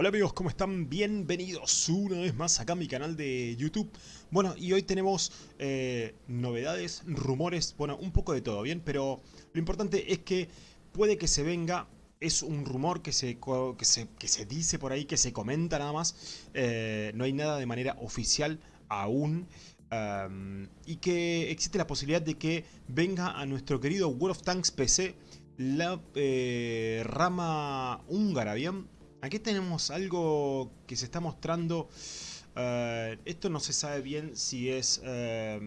Hola amigos, ¿cómo están? Bienvenidos una vez más acá a mi canal de YouTube. Bueno, y hoy tenemos eh, novedades, rumores, bueno, un poco de todo, ¿bien? Pero lo importante es que puede que se venga, es un rumor que se, que se, que se dice por ahí, que se comenta nada más. Eh, no hay nada de manera oficial aún. Y que existe la posibilidad de que venga a nuestro querido World of Tanks PC la eh, rama húngara, ¿bien? Aquí tenemos algo que se está mostrando. Uh, esto no se sabe bien si es uh,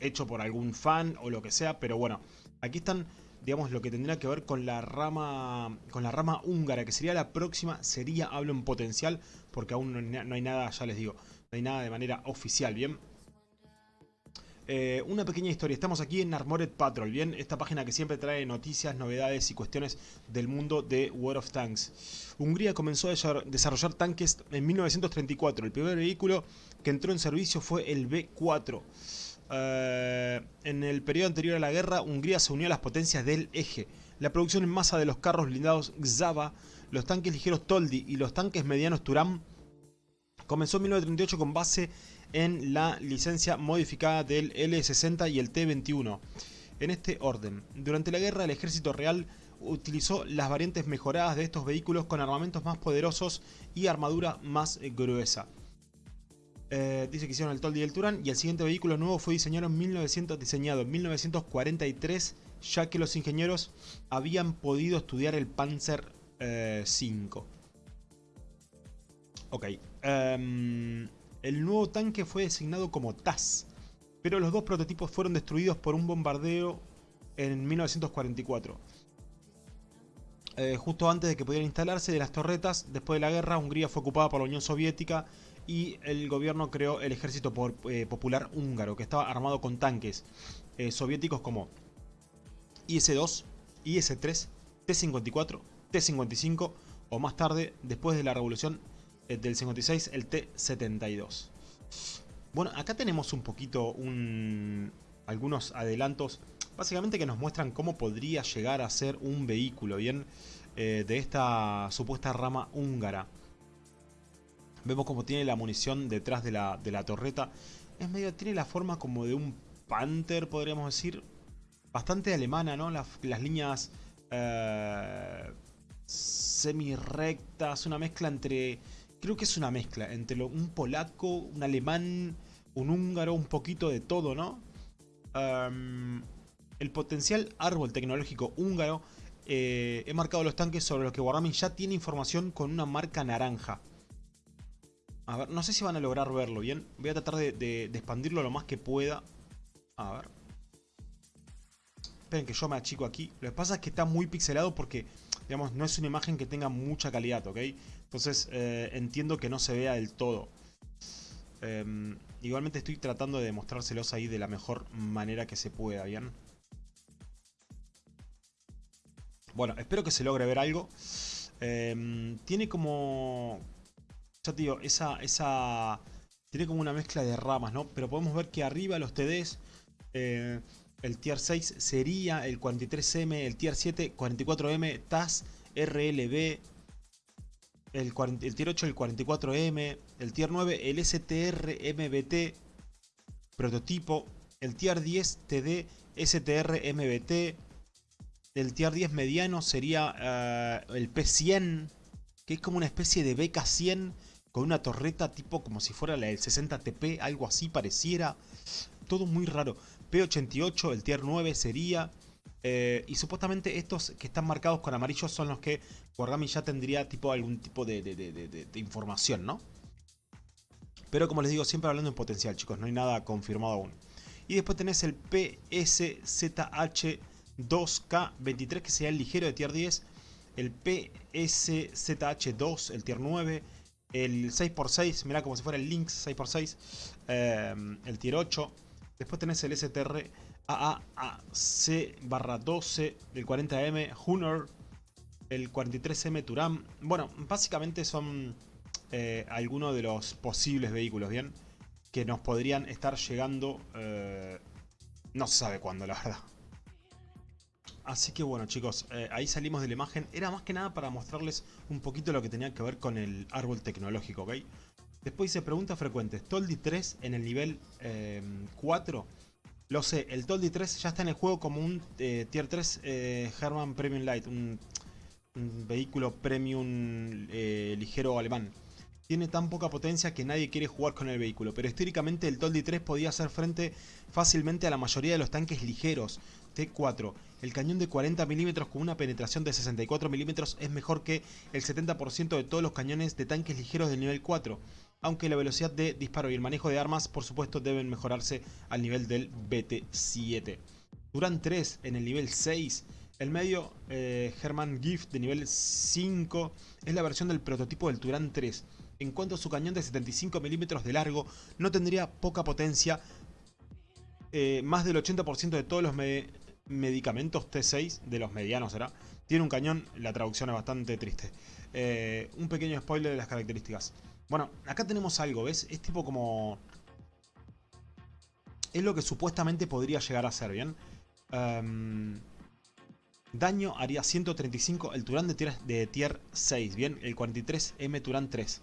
hecho por algún fan o lo que sea, pero bueno, aquí están, digamos, lo que tendría que ver con la rama con la rama húngara, que sería la próxima, sería, hablo en potencial, porque aún no hay nada, ya les digo, no hay nada de manera oficial, ¿bien? Eh, una pequeña historia, estamos aquí en Armored Patrol, bien, esta página que siempre trae noticias, novedades y cuestiones del mundo de World of Tanks. Hungría comenzó a desarrollar tanques en 1934, el primer vehículo que entró en servicio fue el B-4. Eh, en el periodo anterior a la guerra, Hungría se unió a las potencias del eje. La producción en masa de los carros blindados Xava, los tanques ligeros Toldi y los tanques medianos Turam comenzó en 1938 con base en la licencia modificada del L60 y el T21. En este orden, durante la guerra el ejército real utilizó las variantes mejoradas de estos vehículos con armamentos más poderosos y armadura más gruesa. Eh, dice que hicieron el Toldi y el Turan y el siguiente vehículo nuevo fue diseñado en, 1900, diseñado en 1943 ya que los ingenieros habían podido estudiar el Panzer eh, 5. Ok. Um, el nuevo tanque fue designado como TAS, pero los dos prototipos fueron destruidos por un bombardeo en 1944. Eh, justo antes de que pudieran instalarse de las torretas, después de la guerra, Hungría fue ocupada por la Unión Soviética y el gobierno creó el Ejército eh, Popular Húngaro, que estaba armado con tanques eh, soviéticos como IS-2, IS-3, T-54, T-55 o más tarde, después de la revolución del 56, el T72. Bueno, acá tenemos un poquito un, algunos adelantos, básicamente que nos muestran cómo podría llegar a ser un vehículo, ¿bien? Eh, de esta supuesta rama húngara. Vemos cómo tiene la munición detrás de la, de la torreta. Es medio, tiene la forma como de un Panther, podríamos decir. Bastante alemana, ¿no? Las, las líneas eh, semi-rectas, una mezcla entre creo que es una mezcla entre un polaco, un alemán, un húngaro, un poquito de todo, ¿no? el potencial árbol tecnológico húngaro eh, he marcado los tanques sobre los que Wargaming ya tiene información con una marca naranja. A ver, no sé si van a lograr verlo bien. Voy a tratar de, de expandirlo lo más que pueda. A ver. Esperen que yo me achico aquí. Lo que pasa es que está muy pixelado porque digamos, no es una imagen que tenga mucha calidad, ¿ok? Entonces eh, entiendo que no se vea del todo. Em, igualmente estoy tratando de demostrárselos ahí de la mejor manera que se pueda, ¿bien? Bueno, espero que se logre ver algo. Em, tiene como... Ya te digo, esa, esa... Tiene como una mezcla de ramas, ¿no? Pero podemos ver que arriba los TDs... Eh, el tier 6 sería el 43M, el tier 7 44M, TAS, RLB, el, el tier 8 el 44M, el tier 9 el STR MBT, prototipo, el tier 10 TD STR MBT, el tier 10 mediano sería uh, el P100, que es como una especie de BK100 con una torreta tipo como si fuera la del 60TP, algo así pareciera. Todo muy raro. P88, el tier 9 sería... Eh, y supuestamente estos que están marcados con amarillo son los que Wargami ya tendría tipo algún tipo de, información, ¿no? Pero como les digo, siempre hablando en potencial, chicos, no hay nada confirmado aún. Y después tenés el PSZH2K23, que sería el ligero de tier 10. El PSZH2, el tier 9. El 6x6, mirá como si fuera el Lynx 6x6. Eh, el tier 8. Después tenés el STR AAC barra 12 del 40M Hunter, el 43M Turam. Bueno, básicamente son eh, algunos de los posibles vehículos, ¿bien? Que nos podrían estar llegando, eh, no se sabe cuándo, la verdad. Así que bueno chicos, eh, ahí salimos de la imagen. Era más que nada para mostrarles un poquito lo que tenía que ver con el árbol tecnológico, ¿ok? Después dice preguntas frecuentes. Toldi 3 en el nivel 4. Lo sé, el Toldi 3 ya está en el juego como un eh, Tier 3 eh, Herman Premium Light. Un, vehículo premium ligero alemán tiene tan poca potencia que nadie quiere jugar con el vehículo, pero históricamente el Toldi 3 podía hacer frente fácilmente a la mayoría de los tanques ligeros T4. El cañón de 40 mm con una penetración de 64 mm es mejor que el 70% de todos los cañones de tanques ligeros del nivel 4, aunque la velocidad de disparo y el manejo de armas por supuesto deben mejorarse al nivel del BT7. Duran 3 en el nivel 6 el medio eh, Herman Gift de nivel 5 es la versión del prototipo del Turán 3 en cuanto a su cañón de 75 milímetros de largo, no tendría poca potencia. Eh, más del 80% de todos los medicamentos T6, de los medianos será, tiene un cañón, la traducción es bastante triste. Eh, un pequeño spoiler de las características. Bueno, acá tenemos algo, ¿ves? Es tipo como... Es lo que supuestamente podría llegar a ser, ¿bien? Em, daño haría 135 el Turán de tier, de tier 6, ¿bien? El 43M Turán 3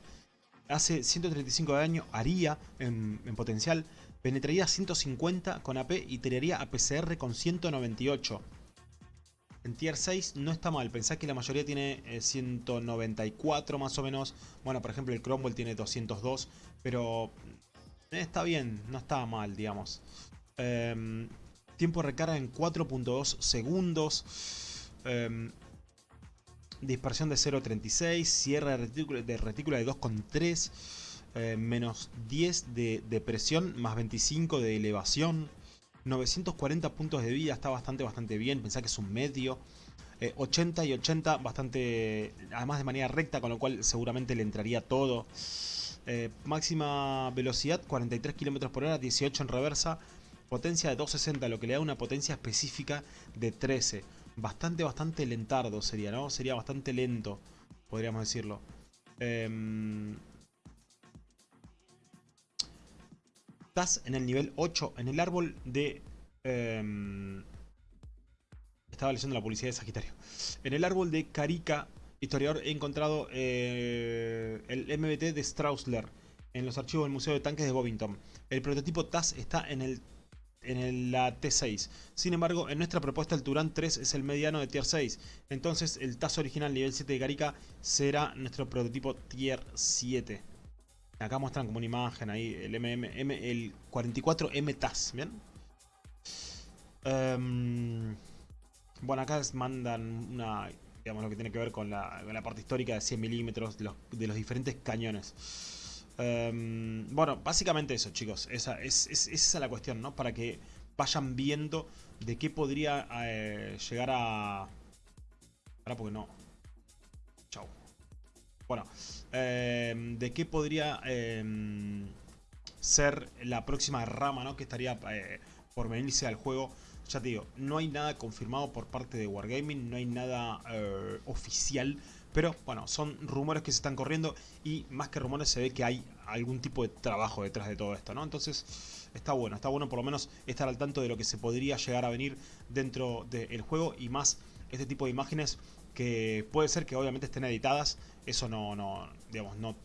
hace 135 de daño, haría en, potencial, penetraría 150 con AP y tiraría a PCR con 198. En tier 6 no está mal, pensá que la mayoría tiene 194 eh, más o menos. Bueno, por ejemplo el Cromwell tiene 202, pero eh, está bien, no está mal, digamos. Em, tiempo de recarga en 4.2 segundos. Em, dispersión de 0.36, cierre de retícula de, retícula de 2.3, eh, menos 10 de, presión, más 25 de elevación, 940 puntos de vida, está bastante, bastante bien, pensá que es un medio. 80 eh, y 80 bastante, además de manera recta, con lo cual seguramente le entraría todo. Eh, máxima velocidad 43 km por hora, 18 en reversa, potencia de 260, lo que le da una potencia específica de 13 bastante, bastante lentardo sería, ¿no? Sería bastante lento, podríamos decirlo. Eh, estás en el nivel 8, en el árbol de... Em, estaba leyendo la publicidad de Sagitario. En el árbol de Carica, historiador, he encontrado eh, el MBT de Strausler en los archivos del Museo de Tanques de Bovington. El prototipo TAS está en el en la T6. Sin embargo, en nuestra propuesta el Turán 3 es el mediano de Tier 6. Entonces el TAS original nivel 7 de Carica será nuestro prototipo Tier 7. Acá muestran como una imagen ahí el MM, el 44M TAS, ¿bien? Em, bueno, acá mandan una, digamos, lo que tiene que ver con la, parte histórica de 100 milímetros de los, de los diferentes cañones. Em, bueno, básicamente eso, chicos. Esa es, esa la cuestión, ¿no? Para que vayan viendo de qué podría eh, llegar a... Ahora porque no. Bueno, em, de qué podría em, ser la próxima rama, ¿no? Que estaría eh, por venirse al juego. Ya te digo, no hay nada confirmado por parte de Wargaming, no hay nada eh, oficial pero bueno, son rumores que se están corriendo y más que rumores se ve que hay algún tipo de trabajo detrás de todo esto, ¿no? Entonces está bueno, está bueno por lo menos estar al tanto de lo que se podría llegar a venir dentro del juego y más este tipo de imágenes que puede ser que obviamente estén editadas, eso no, no, digamos, no,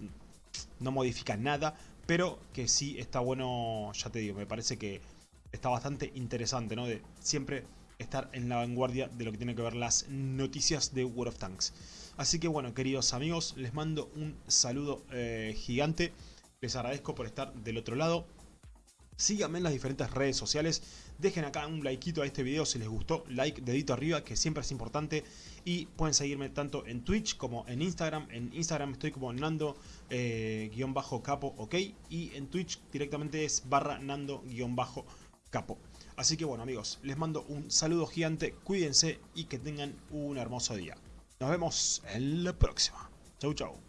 no modifica nada, pero que sí está bueno, ya te digo, me parece que está bastante interesante, ¿no? De siempre estar en la vanguardia de lo que tiene que ver las noticias de World of Tanks. Así que bueno, queridos amigos, les mando un saludo eh, gigante. Les agradezco por estar del otro lado. Síganme en las diferentes redes sociales. Dejen acá un likeito a este video si les gustó. Like, dedito arriba, que siempre es importante. Y pueden seguirme tanto en Twitch como en Instagram. En Instagram estoy como Nando-Capo, eh, ok. Y en Twitch directamente es barra Nando-Capo. Así que bueno amigos, les mando un saludo gigante. Cuídense y que tengan un hermoso día. Nos vemos en la próxima. Chau, chau.